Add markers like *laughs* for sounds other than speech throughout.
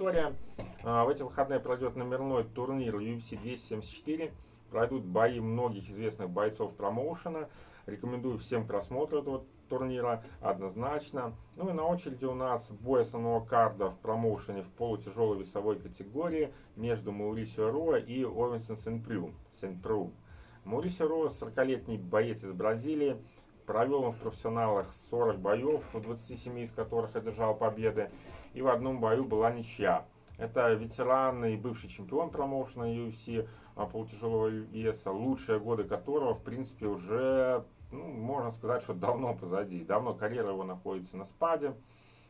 Виктория. А, в эти выходные пройдет номерной турнир UFC 274. Пройдут бои многих известных бойцов промоушена. Рекомендую всем просмотр этого турнира однозначно. Ну и на очереди у нас бой основного карда в промоушене в полутяжелой весовой категории между Маурисио Роа и Овенсом Сен-Прю. Сен-Пру. Маурисио Роа 40-летний боец из Бразилии. Провел он в профессионалах 40 боев, 27 из которых одержал победы. И в одном бою была ничья. Это ветеран и бывший чемпион промоушена UFC а, полутяжелого веса, лучшие годы которого, в принципе, уже, ну, можно сказать, что давно позади. Давно карьера его находится на спаде.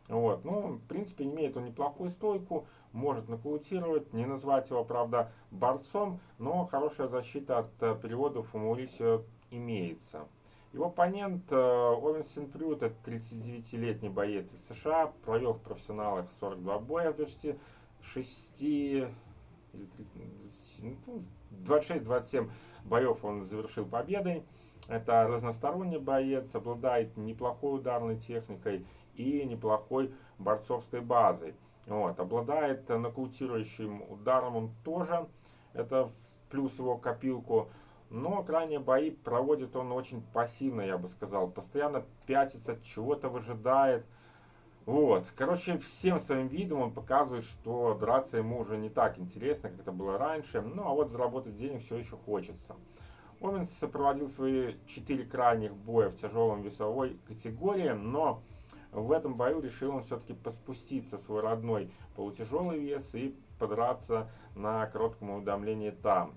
Вот. Ну, в принципе, имеет он неплохую стойку, может нокаутировать, не назвать его, правда, борцом, но хорошая защита от э, переводов у Маурисио имеется. Его оппонент э, Овен Синпрю, это 39-летний боец из США, провел в профессионалах 42 боя в 26, 26-27 ну, боев он завершил победой. Это разносторонний боец, обладает неплохой ударной техникой и неплохой борцовской базой. Вот, обладает нокаутирующим ударом он тоже, это плюс его копилку. Но крайние бои проводит он очень пассивно, я бы сказал. Постоянно пятится, чего-то выжидает. Вот. Короче, всем своим видом он показывает, что драться ему уже не так интересно, как это было раньше. Ну, а вот заработать денег все еще хочется. Оменс проводил свои четыре крайних боя в тяжелом весовой категории, но в этом бою решил он все-таки поспуститься в свой родной полутяжелый вес и подраться на коротком уведомлении там.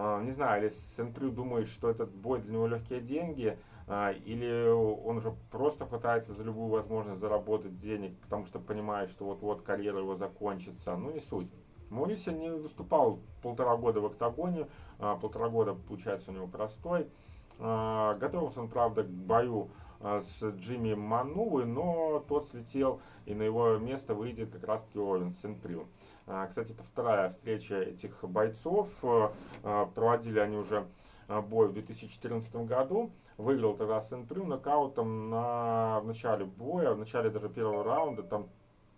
А, не знаю, или Сенпрю думает, что этот бой для него легкие деньги, а, или он уже просто хватается за любую возможность заработать денег, потому что понимает, что вот-вот карьера его закончится. Ну, не суть. Маурисия не выступал полтора года в октагоне, а, полтора года, получается, у него простой. Готовился он, правда, к бою с Джимми Манувой, но тот слетел, и на его место выйдет как раз-таки Овен Сен-Прю. Кстати, это вторая встреча этих бойцов. Проводили они уже бой в 2014 году. Выиграл тогда Сен-Прю нокаутом на, в начале боя, в начале даже первого раунда, там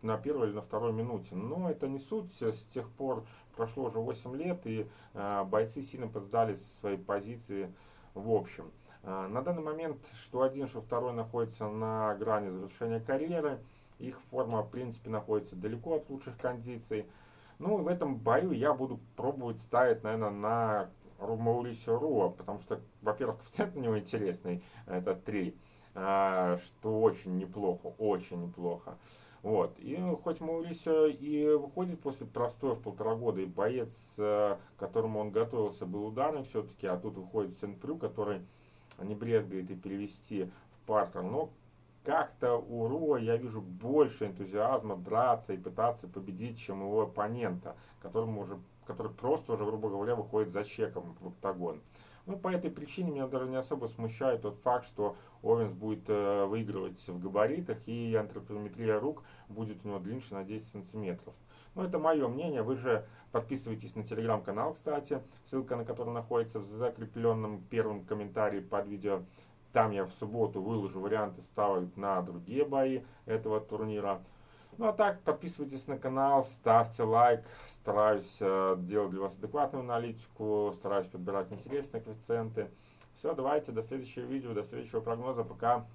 на первой или на второй минуте. Но это не суть. С тех пор прошло уже 8 лет, и бойцы сильно подсдали свои позиции в общем. А, на данный момент что один, что второй находится на грани завершения карьеры. Их форма, в принципе, находится далеко от лучших кондиций. Ну, в этом бою я буду пробовать ставить, наверное, на Маурисио Руа, потому что, во-первых, *laughs* коэффициент у него интересный, это 3, а, что очень неплохо, очень неплохо. Вот. И хоть Маурисио и выходит после простоя в полтора года, и боец, э, к которому он готовился, был ударный все-таки, а тут выходит Сен-Прю, который не брезгает и перевести в партер. Но как-то у Руа я вижу больше энтузиазма драться и пытаться победить, чем его оппонента, которому уже, который просто уже, грубо говоря, выходит за чеком в октагон. Ну, по этой причине меня даже не особо смущает тот факт, что Овенс будет э, выигрывать в габаритах и антропометрия рук будет у него длиннее на 10 сантиметров. Ну, это мое мнение. Вы же подписывайтесь на телеграм-канал, кстати, ссылка на который находится в закрепленном первом комментарии под видео. Там я в субботу выложу варианты ставок на другие бои этого турнира. Ну а так, подписывайтесь на канал, ставьте лайк. Стараюсь э, делать для вас адекватную аналитику, стараюсь подбирать интересные коэффициенты. Все, давайте, до следующего видео, до следующего прогноза. Пока.